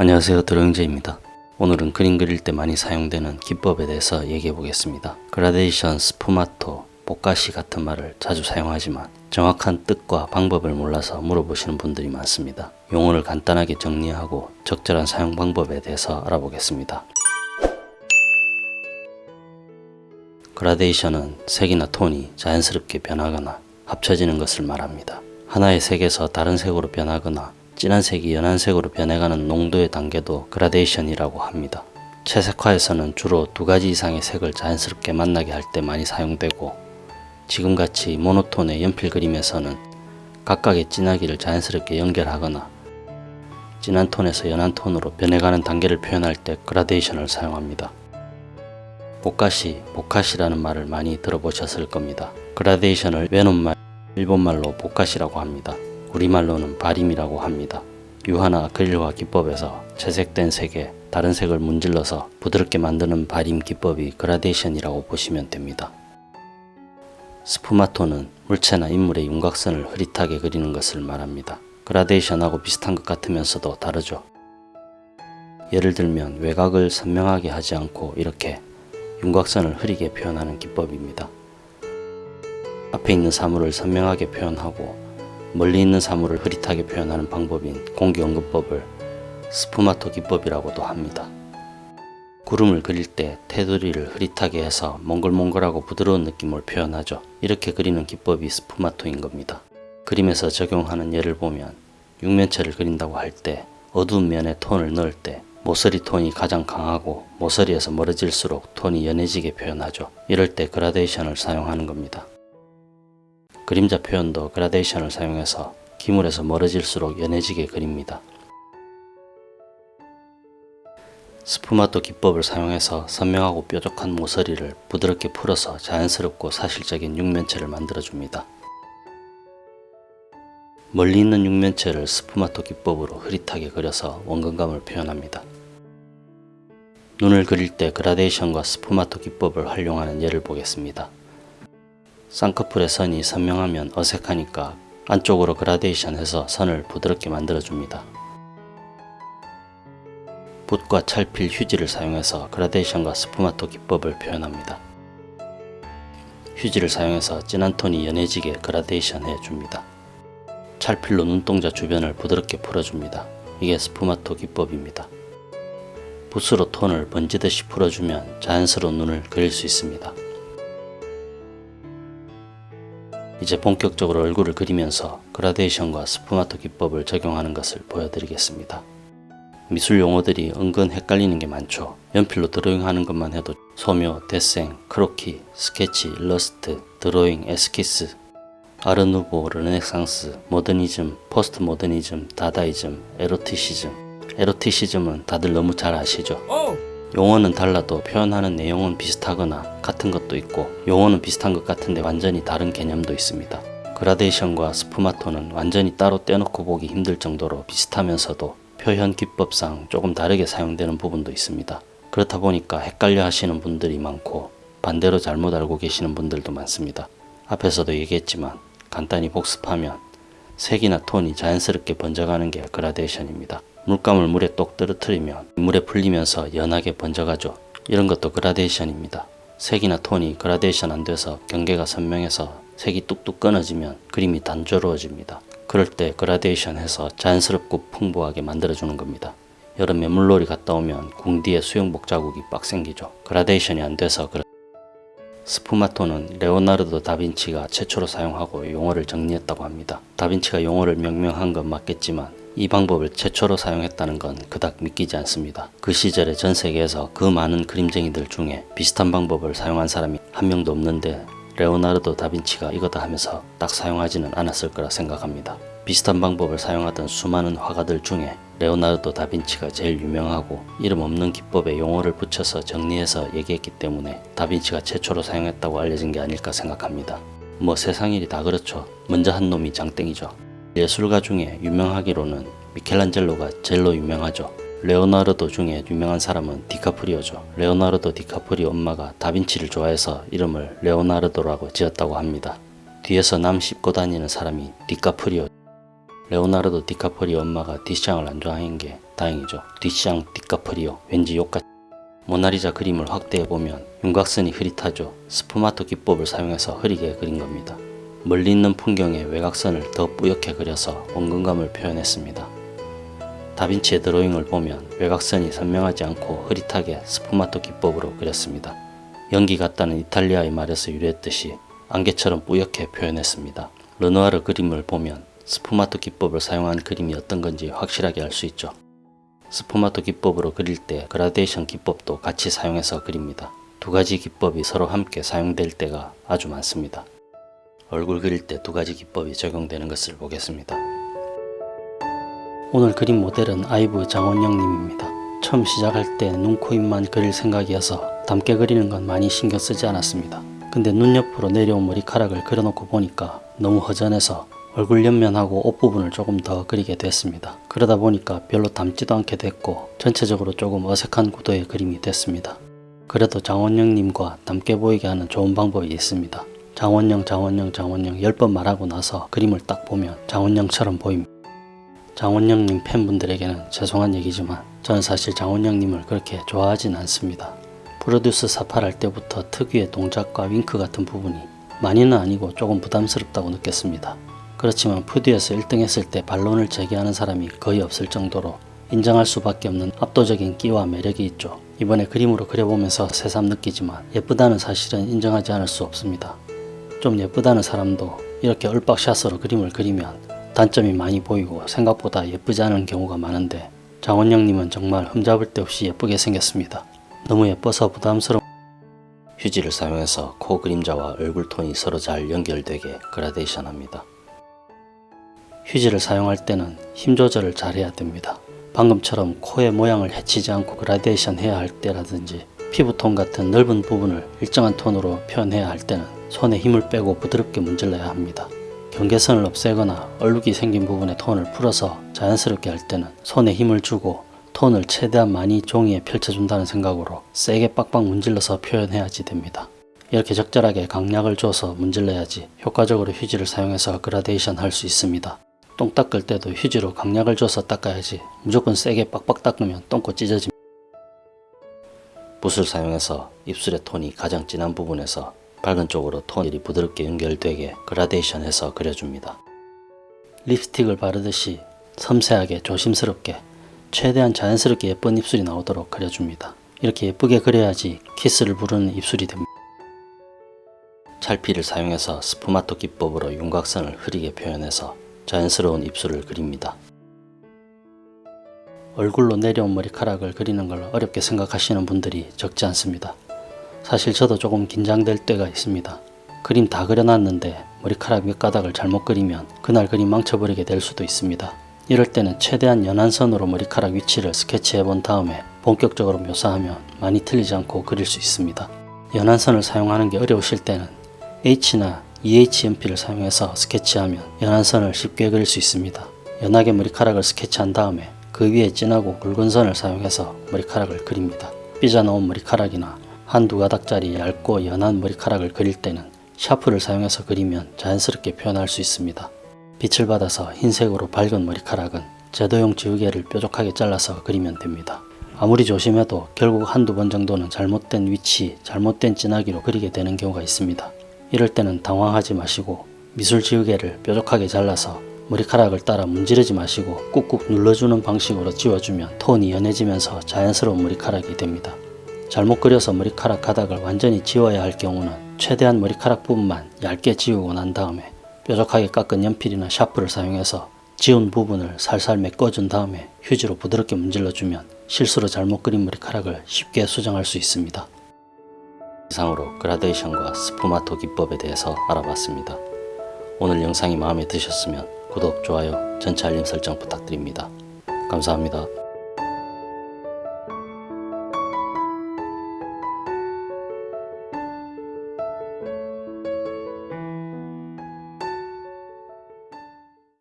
안녕하세요 드로잉제입니다. 오늘은 그림 그릴 때 많이 사용되는 기법에 대해서 얘기해 보겠습니다. 그라데이션, 스푸마토, 보카시 같은 말을 자주 사용하지만 정확한 뜻과 방법을 몰라서 물어보시는 분들이 많습니다. 용어를 간단하게 정리하고 적절한 사용 방법에 대해서 알아보겠습니다. 그라데이션은 색이나 톤이 자연스럽게 변하거나 합쳐지는 것을 말합니다. 하나의 색에서 다른 색으로 변하거나 진한 색이 연한 색으로 변해가는 농도의 단계도 그라데이션이라고 합니다. 채색화에서는 주로 두 가지 이상의 색을 자연스럽게 만나게 할 때 많이 사용되고 지금같이 모노톤의 연필 그림에서는 각각의 진하기를 자연스럽게 연결하거나 진한 톤에서 연한 톤으로 변해가는 단계를 표현할 때 그라데이션을 사용합니다. 보카시, 보카시라는 말을 많이 들어보셨을 겁니다. 그라데이션을 외눈말, 일본말로 보카시라고 합니다. 우리말로는 바림이라고 합니다. 유화나 아크릴화 기법에서 채색된 색에 다른 색을 문질러서 부드럽게 만드는 바림 기법이 그라데이션이라고 보시면 됩니다. 스푸마토는 물체나 인물의 윤곽선을 흐릿하게 그리는 것을 말합니다. 그라데이션하고 비슷한 것 같으면서도 다르죠. 예를 들면 외곽을 선명하게 하지 않고 이렇게 윤곽선을 흐리게 표현하는 기법입니다. 앞에 있는 사물을 선명하게 표현하고 멀리 있는 사물을 흐릿하게 표현하는 방법인 공기원근법을 스푸마토 기법이라고도 합니다. 구름을 그릴 때 테두리를 흐릿하게 해서 몽글몽글하고 부드러운 느낌을 표현하죠. 이렇게 그리는 기법이 스푸마토인 겁니다. 그림에서 적용하는 예를 보면 육면체를 그린다고 할 때 어두운 면에 톤을 넣을 때 모서리 톤이 가장 강하고 모서리에서 멀어질수록 톤이 연해지게 표현하죠. 이럴 때 그라데이션을 사용하는 겁니다. 그림자 표현도 그라데이션을 사용해서 기물에서 멀어질수록 연해지게 그립니다. 스푸마토 기법을 사용해서 선명하고 뾰족한 모서리를 부드럽게 풀어서 자연스럽고 사실적인 육면체를 만들어줍니다. 멀리 있는 육면체를 스푸마토 기법으로 흐릿하게 그려서 원근감을 표현합니다. 눈을 그릴 때 그라데이션과 스푸마토 기법을 활용하는 예를 보겠습니다. 쌍꺼풀의 선이 선명하면 어색하니까 안쪽으로 그라데이션 해서 선을 부드럽게 만들어줍니다. 붓과 찰필 휴지를 사용해서 그라데이션과 스푸마토 기법을 표현합니다. 휴지를 사용해서 진한 톤이 연해지게 그라데이션 해줍니다. 찰필로 눈동자 주변을 부드럽게 풀어줍니다. 이게 스푸마토 기법입니다. 붓으로 톤을 번지듯이 풀어주면 자연스러운 눈을 그릴 수 있습니다. 이제 본격적으로 얼굴을 그리면서 그라데이션과 스푸마토 기법을 적용하는 것을 보여드리겠습니다. 미술 용어들이 은근 헷갈리는 게 많죠. 연필로 드로잉하는 것만 해도 소묘, 데생, 크로키, 스케치, 일러스트, 드로잉, 에스키스, 아르누보, 르네상스, 모더니즘, 포스트 모더니즘, 다다이즘, 에로티시즘 에로티시즘은 다들 너무 잘 아시죠? 용어는 달라도 표현하는 내용은 비슷하거나 같은 것도 있고 용어는 비슷한 것 같은데 완전히 다른 개념도 있습니다. 그라데이션과 스푸마토는 완전히 따로 떼놓고 보기 힘들 정도로 비슷하면서도 표현 기법상 조금 다르게 사용되는 부분도 있습니다. 그렇다 보니까 헷갈려 하시는 분들이 많고 반대로 잘못 알고 계시는 분들도 많습니다. 앞에서도 얘기했지만 간단히 복습하면 색이나 톤이 자연스럽게 번져가는 게 그라데이션입니다. 물감을 물에 똑 떨어뜨리면 물에 풀리면서 연하게 번져가죠. 이런 것도 그라데이션입니다. 색이나 톤이 그라데이션 안 돼서 경계가 선명해서 색이 뚝뚝 끊어지면 그림이 단조로워집니다. 그럴 때 그라데이션 해서 자연스럽고 풍부하게 만들어주는 겁니다. 여름에 물놀이 갔다 오면 궁디에 수영복 자국이 빡 생기죠. 그라데이션이 안 돼서 그렇 스푸마토는 레오나르도 다빈치가 최초로 사용하고 용어를 정리했다고 합니다. 다빈치가 용어를 명명한 건 맞겠지만 이 방법을 최초로 사용했다는 건 그닥 믿기지 않습니다. 그 시절에 전 세계에서 그 많은 그림쟁이들 중에 비슷한 방법을 사용한 사람이 한 명도 없는데 레오나르도 다빈치가 이거다 하면서 딱 사용하지는 않았을 거라 생각합니다. 비슷한 방법을 사용하던 수많은 화가들 중에 레오나르도 다빈치가 제일 유명하고 이름 없는 기법에 용어를 붙여서 정리해서 얘기했기 때문에 다빈치가 최초로 사용했다고 알려진 게 아닐까 생각합니다. 뭐 세상 일이 다 그렇죠. 먼저 한 놈이 장땡이죠. 예술가 중에 유명하기로는 미켈란젤로가 젤로 유명하죠. 레오나르도 중에 유명한 사람은 디카프리오죠. 레오나르도 디카프리오 엄마가 다빈치를 좋아해서 이름을 레오나르도라고 지었다고 합니다. 뒤에서 남 씹고 다니는 사람이 디카프리오 레오나르도 디카프리오 엄마가 뒤샹을 안 좋아하는 게 다행이죠. 뒤샹 디카프리오 왠지 욕같 모나리자 그림을 확대해보면 윤곽선이 흐릿하죠. 스푸마토 기법을 사용해서 흐리게 그린 겁니다. 멀리 있는 풍경에 외곽선을 더 뿌옇게 그려서 원근감을 표현했습니다. 다빈치의 드로잉을 보면 외곽선이 선명하지 않고 흐릿하게 스푸마토 기법으로 그렸습니다. 연기 같다는 이탈리아의 말에서 유래했듯이 안개처럼 뿌옇게 표현했습니다. 르누아르 그림을 보면 스푸마토 기법을 사용한 그림이 어떤 건지 확실하게 알 수 있죠. 스푸마토 기법으로 그릴 때 그라데이션 기법도 같이 사용해서 그립니다. 두 가지 기법이 서로 함께 사용될 때가 아주 많습니다. 얼굴 그릴 때 두 가지 기법이 적용되는 것을 보겠습니다. 오늘 그림 모델은 아이브 장원영님입니다. 처음 시작할 때 눈, 코, 입만 그릴 생각이어서 담게 그리는 건 많이 신경 쓰지 않았습니다. 근데 눈 옆으로 내려온 머리카락을 그려놓고 보니까 너무 허전해서 얼굴 옆면하고 옷 부분을 조금 더 그리게 됐습니다. 그러다 보니까 별로 닮지도 않게 됐고 전체적으로 조금 어색한 구도의 그림이 됐습니다. 그래도 장원영님과 닮게 보이게 하는 좋은 방법이 있습니다. 장원영 장원영 장원영 10번 말하고 나서 그림을 딱 보면 장원영처럼 보입니다. 장원영님 팬분들에게는 죄송한 얘기지만 저는 사실 장원영님을 그렇게 좋아하진 않습니다. 프로듀스 사팔할 때부터 특유의 동작과 윙크 같은 부분이 많이는 아니고 조금 부담스럽다고 느꼈습니다. 그렇지만 푸드에서 1등 했을 때 반론을 제기하는 사람이 거의 없을 정도로 인정할 수밖에 없는 압도적인 끼와 매력이 있죠. 이번에 그림으로 그려보면서 새삼 느끼지만 예쁘다는 사실은 인정하지 않을 수 없습니다. 좀 예쁘다는 사람도 이렇게 얼박샷으로 그림을 그리면 단점이 많이 보이고 생각보다 예쁘지 않은 경우가 많은데 장원영님은 정말 흠잡을 데 없이 예쁘게 생겼습니다. 너무 예뻐서 부담스러운 휴지를 사용해서 코 그림자와 얼굴 톤이 서로 잘 연결되게 그라데이션 합니다. 휴지를 사용할 때는 힘 조절을 잘 해야 됩니다. 방금처럼 코의 모양을 해치지 않고 그라데이션 해야 할 때라든지 피부톤 같은 넓은 부분을 일정한 톤으로 표현해야 할 때는 손에 힘을 빼고 부드럽게 문질러야 합니다. 경계선을 없애거나 얼룩이 생긴 부분의 톤을 풀어서 자연스럽게 할 때는 손에 힘을 주고 톤을 최대한 많이 종이에 펼쳐준다는 생각으로 세게 빡빡 문질러서 표현해야지 됩니다. 이렇게 적절하게 강약을 줘서 문질러야지 효과적으로 휴지를 사용해서 그라데이션 할 수 있습니다. 똥 닦을 때도 휴지로 강약을 줘서 닦아야지 무조건 세게 빡빡 닦으면 똥꼬 찢어집니다. 붓을 사용해서 입술의 톤이 가장 진한 부분에서 밝은 쪽으로 톤이 부드럽게 연결되게 그라데이션해서 그려줍니다. 립스틱을 바르듯이 섬세하게 조심스럽게 최대한 자연스럽게 예쁜 입술이 나오도록 그려줍니다. 이렇게 예쁘게 그려야지 키스를 부르는 입술이 됩니다. 찰피를 사용해서 스푸마토 기법으로 윤곽선을 흐리게 표현해서 자연스러운 입술을 그립니다. 얼굴로 내려온 머리카락을 그리는 걸 어렵게 생각하시는 분들이 적지 않습니다. 사실 저도 조금 긴장될 때가 있습니다. 그림 다 그려놨는데 머리카락 몇 가닥을 잘못 그리면 그날 그림 망쳐버리게 될 수도 있습니다. 이럴 때는 최대한 연한 선으로 머리카락 위치를 스케치해 본 다음에 본격적으로 묘사하면 많이 틀리지 않고 그릴 수 있습니다. 연한 선을 사용하는 게 어려우실 때는 H나 EH 연필을 사용해서 스케치하면 연한 선을 쉽게 그릴 수 있습니다. 연하게 머리카락을 스케치한 다음에 그 위에 진하고 굵은 선을 사용해서 머리카락을 그립니다. 삐져나온 머리카락이나 한두 가닥짜리 얇고 연한 머리카락을 그릴 때는 샤프를 사용해서 그리면 자연스럽게 표현할 수 있습니다. 빛을 받아서 흰색으로 밝은 머리카락은 제도용 지우개를 뾰족하게 잘라서 그리면 됩니다. 아무리 조심해도 결국 한두 번 정도는 잘못된 위치, 잘못된 진하기로 그리게 되는 경우가 있습니다. 이럴 때는 당황하지 마시고 미술 지우개를 뾰족하게 잘라서 머리카락을 따라 문지르지 마시고 꾹꾹 눌러주는 방식으로 지워주면 톤이 연해지면서 자연스러운 머리카락이 됩니다. 잘못 그려서 머리카락 가닥을 완전히 지워야 할 경우는 최대한 머리카락 부분만 얇게 지우고 난 다음에 뾰족하게 깎은 연필이나 샤프를 사용해서 지운 부분을 살살 메꿔준 다음에 휴지로 부드럽게 문질러주면 실수로 잘못 그린 머리카락을 쉽게 수정할 수 있습니다. 이상으로 그라데이션과 스푸마토 기법에 대해서 알아봤습니다. 오늘 영상이 마음에 드셨으면 구독, 좋아요, 전체 알림 설정 부탁드립니다. 감사합니다.